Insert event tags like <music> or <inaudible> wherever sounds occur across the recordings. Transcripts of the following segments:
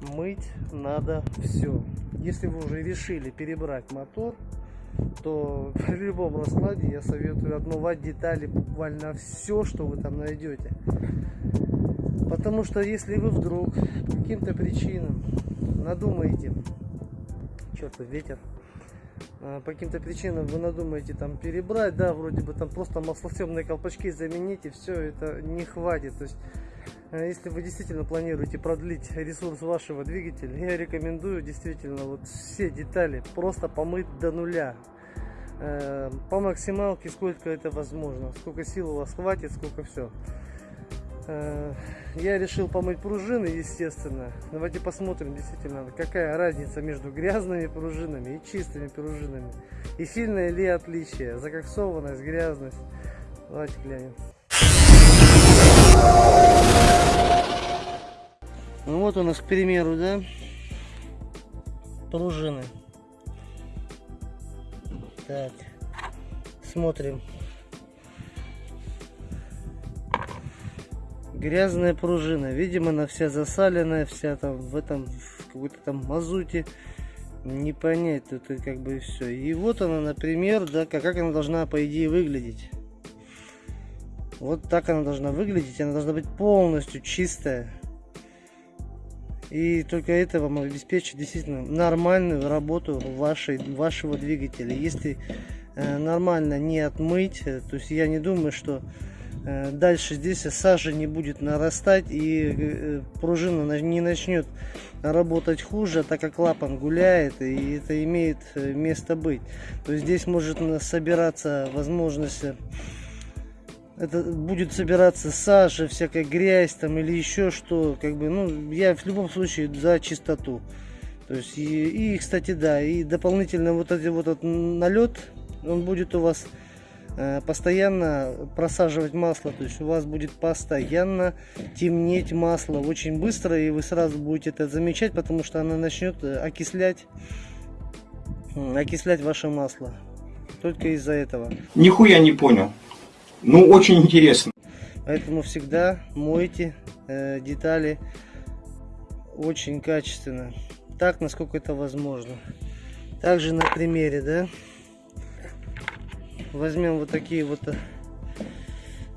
мыть надо все. Если вы уже решили перебрать мотор, то <laughs> при любом раскладе я советую отмывать детали буквально все, что вы там найдете. Потому что если вы вдруг по каким-то причинам надумаете, черт, ветер, а, по каким-то причинам вы надумаете там перебрать, да, вроде бы там просто маслосъемные колпачки замените, все это не хватит. То есть, если вы действительно планируете продлить ресурс вашего двигателя, я рекомендую действительно вот все детали просто помыть до нуля. А, по максималке, сколько это возможно, сколько сил у вас хватит, сколько все. Э, я решил помыть пружины, естественно. Давайте посмотрим действительно, какая разница между грязными пружинами и чистыми пружинами. И сильное ли отличие, закоксованность, грязность. Давайте глянем. Ну вот у нас, к примеру, да, пружины. Так, смотрим. грязная пружина. Видимо, она вся засаленная, вся там в этом в какой-то там мазуте. Не понять тут как бы все. И вот она, например, да, как, она должна по идее выглядеть. Вот так она должна выглядеть. Она должна быть полностью чистая. И только это вам обеспечит действительно нормальную работу вашей, вашего двигателя. Если э, нормально не отмыть, э, то есть я не думаю, что Э, дальше здесь сажа не будет нарастать и э, пружина не начнет работать хуже, так как клапан гуляет и это имеет э, место быть. То есть здесь может собираться возможность, это будет собираться сажа, всякая грязь там или еще что, как бы, ну, я в любом случае за чистоту. То есть и, и кстати, да, и дополнительно вот этот вот этот налет, он будет у вас Э, постоянно просаживать масло, то есть у вас будет постоянно темнеть масло очень быстро, и вы сразу будете это замечать, потому что она начнет э, окислять, окислять ваше масло. Только из-за этого. Нихуя не понял. Ну, очень интересно. Поэтому всегда мойте э, детали очень качественно. Так, насколько это возможно. Также на примере, да, возьмем вот такие вот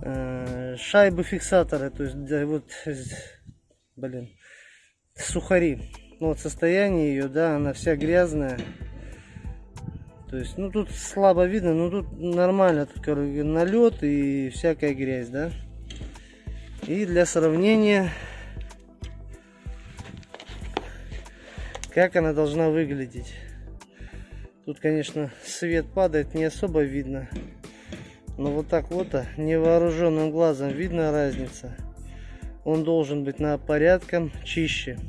э, шайбы фиксаторы, то есть да, вот, блин, сухари. Ну, вот состояние ее, да, она вся грязная. То есть, ну тут слабо видно, но тут нормально, тут короче, налет и всякая грязь, да. И для сравнения, как она должна выглядеть. Тут, конечно, свет падает, не особо видно. Но вот так вот, а, невооруженным глазом видна разница. Он должен быть на порядком чище.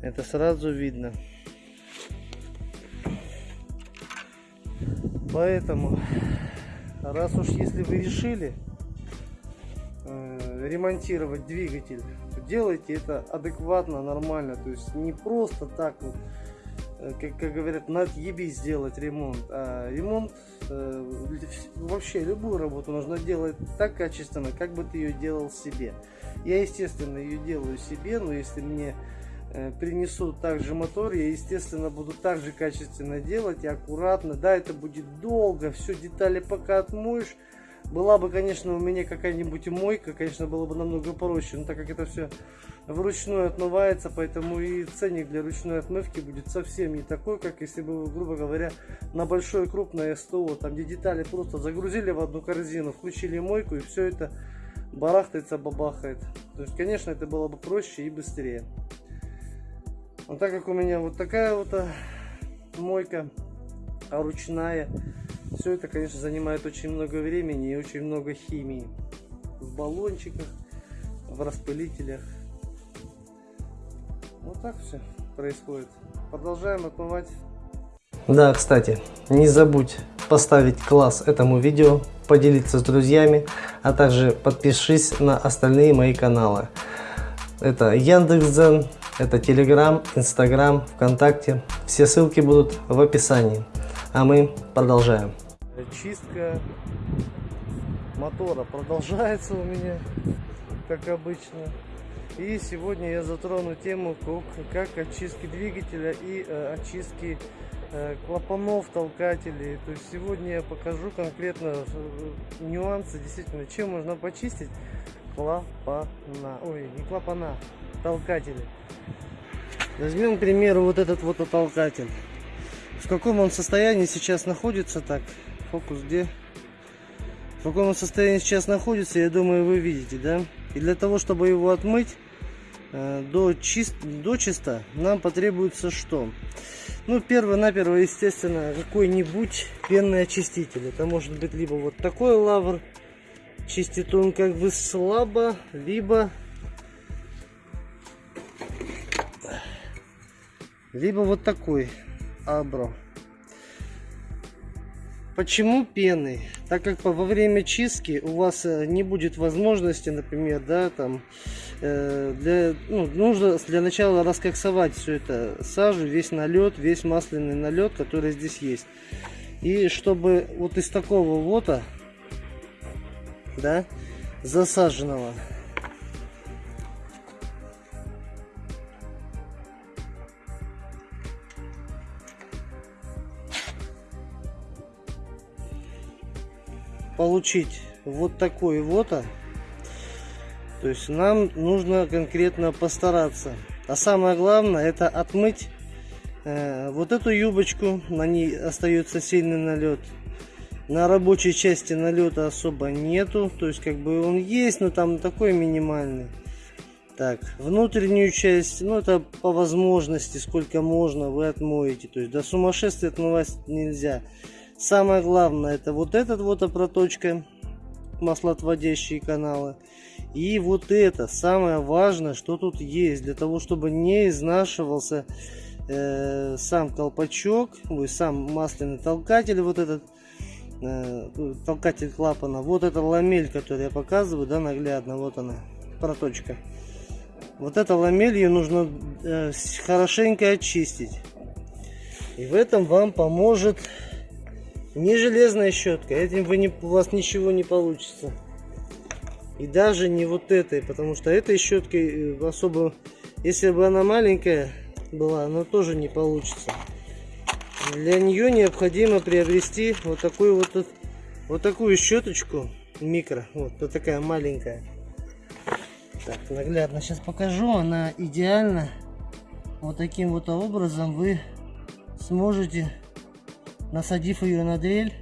Это сразу видно. Поэтому, раз уж если вы решили э, ремонтировать двигатель, делайте это адекватно, нормально. То есть не просто так вот Э, как, как говорят, надъебись сделать ремонт. А ремонт, э, вообще любую работу нужно делать так качественно, как бы ты ее делал себе. Я, естественно, ее делаю себе, но если мне э, принесут также мотор, я, естественно, буду также качественно делать и аккуратно. Да, это будет долго, все детали пока отмоешь. Была бы, конечно, у меня какая-нибудь мойка, конечно, было бы намного проще, но так как это все вручную отмывается, поэтому и ценник для ручной отмывки будет совсем не такой, как если бы грубо говоря, на большое крупное СТО, там где детали просто загрузили в одну корзину, включили мойку и все это барахтается, бабахает. То есть, конечно, это было бы проще и быстрее. Но так как у меня вот такая вот а, мойка а ручная, все это, конечно, занимает очень много времени и очень много химии в баллончиках, в распылителях. Вот так все происходит. Продолжаем отмывать. Да, кстати, не забудь поставить класс этому видео, поделиться с друзьями, а также подпишись на остальные мои каналы. Это Яндекс.Дзен, это Telegram, Instagram, ВКонтакте. Все ссылки будут в описании. А мы продолжаем. Чистка мотора продолжается у меня, как обычно. И сегодня я затрону тему как, очистки двигателя и э, очистки э, клапанов, толкателей. То есть сегодня я покажу конкретно э, нюансы, действительно, чем можно почистить клапана. Ой, не клапана, толкатели. Возьмем, к примеру, вот этот вот толкатель. В каком он состоянии сейчас находится, так, фокус где? В каком он состоянии сейчас находится, я думаю, вы видите, да? И для того, чтобы его отмыть э, до, чист, до чисто, нам потребуется что? Ну, перво-наперво, естественно, какой-нибудь пенный очиститель. Это может быть либо вот такой лавр, чистит он как бы слабо, либо либо вот такой абро. Почему пены? Так как во время чистки у вас э, не будет возможности, например, да, там, э, для, ну, нужно для начала раскоксовать все это сажу, весь налет, весь масляный налет, который здесь есть. И чтобы вот из такого вота, да, засаженного, получить вот такой вот, то есть нам нужно конкретно постараться. А самое главное это отмыть э, вот эту юбочку, на ней остается сильный налет. На рабочей части налета особо нету, то есть как бы он есть, но там такой минимальный. Так, внутреннюю часть, ну это по возможности, сколько можно, вы отмоете. То есть до сумасшествия отмывать нельзя. Самое главное это вот этот вот проточка, маслоотводящие каналы. И вот это самое важное, что тут есть, для того, чтобы не изнашивался э, сам колпачок, ой, сам масляный толкатель, вот этот э, толкатель клапана. Вот эта ламель, которую я показываю, да, наглядно, вот она, проточка. Вот эта ламель ее нужно э, хорошенько очистить. И в этом вам поможет не железная щетка, этим вы не, у вас ничего не получится. И даже не вот этой, потому что этой щеткой э, особо, если бы она маленькая была, она тоже не получится. Для нее необходимо приобрести вот такую вот, вот такую щеточку микро, вот, вот такая маленькая. Так, наглядно сейчас покажу, она идеально. Вот таким вот образом вы сможете насадив ее на дрель,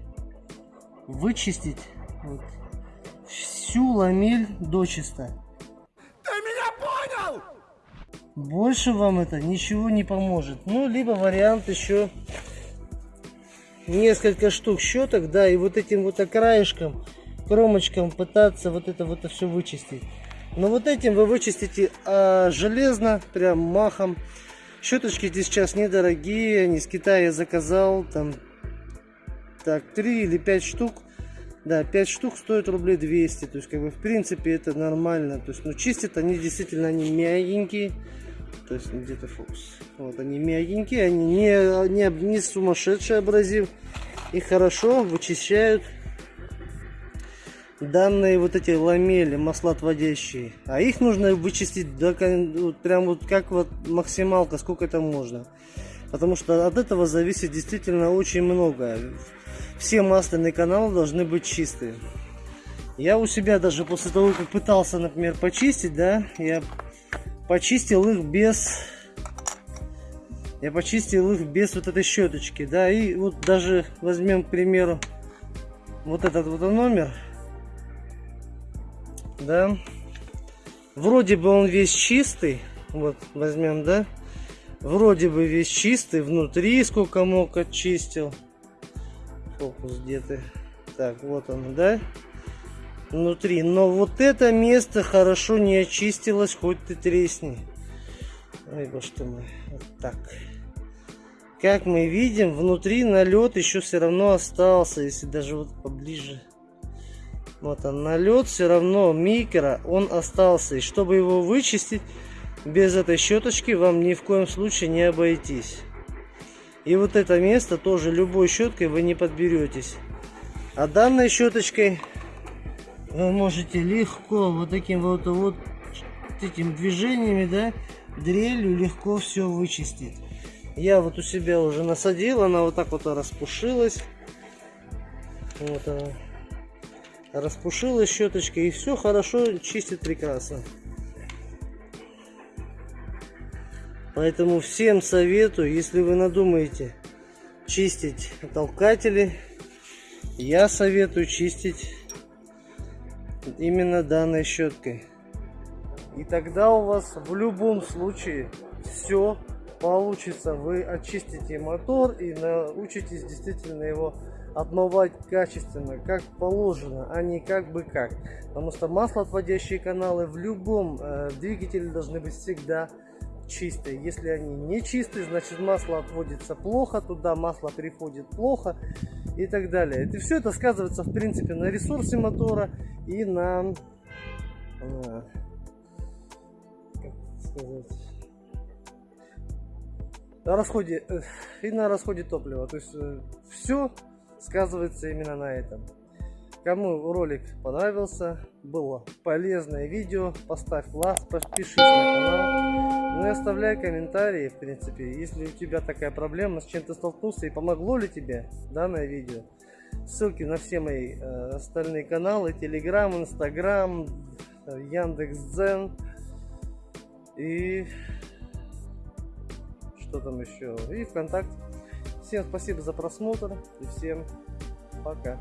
вычистить вот, всю ламель до чисто. Ты меня понял? Больше вам это ничего не поможет. Ну, либо вариант еще несколько штук щеток, да, и вот этим вот краешком, кромочком пытаться вот это вот все вычистить. Но вот этим вы вычистите а, железно, прям махом. Щеточки здесь сейчас недорогие, они с Китая заказал, там так 3 или 5 штук. Да 5 штук стоит рублей 200 то есть как бы в принципе это нормально. То есть ну чистят они действительно они мягенькие. То есть где-то фокус. Вот они мягенькие они не не, не сумасшедший абразив. И хорошо вычищают данные вот эти ламели маслоотводящие. А их нужно вычистить до вот, прям вот как вот максималка сколько это можно потому что от этого зависит действительно очень много все масляные каналы должны быть чистые. Я у себя даже после того, как пытался, например, почистить, да, я почистил их без... Я почистил их без вот этой щеточки, да, и вот даже возьмем, к примеру, вот этот вот номер, да, вроде бы он весь чистый, вот возьмем, да, вроде бы весь чистый, внутри сколько мог очистил, фокус где-то. Так, вот он, да? Внутри. Но вот это место хорошо не очистилось, хоть ты тресни. Ой, ты мой. Вот так. Как мы видим, внутри налет еще все равно остался, если даже вот поближе. Вот он, налет все равно микро, он остался. И чтобы его вычистить, без этой щеточки вам ни в коем случае не обойтись. И вот это место тоже любой щеткой вы не подберетесь. А данной щеточкой вы можете легко вот таким вот, вот этими движениями, да, дрелью легко все вычистить. Я вот у себя уже насадил, она вот так вот распушилась. Вот она. Распушилась щеточкой и все хорошо чистит прекрасно. Поэтому всем советую, если вы надумаете чистить толкатели, я советую чистить именно данной щеткой. И тогда у вас в любом случае все получится. Вы очистите мотор и научитесь действительно его отмывать качественно, как положено, а не как бы как. Потому что маслоотводящие каналы в любом э, двигателе должны быть всегда чистые. Если они не чистые, значит масло отводится плохо, туда масло приходит плохо и так далее. Это все это сказывается в принципе на ресурсе мотора и на, на как сказать, расходе э, и на расходе топлива. То есть э, все сказывается именно на этом. Кому ролик понравился, было полезное видео, поставь лайк, подпишись на канал. Ну оставляй комментарии, в принципе, если у тебя такая проблема, с чем ты столкнулся и помогло ли тебе данное видео. Ссылки на все мои э, остальные каналы, Телеграм, Инстаграм, Яндекс.Дзен и что там еще, и ВКонтакте. Всем спасибо за просмотр и всем пока.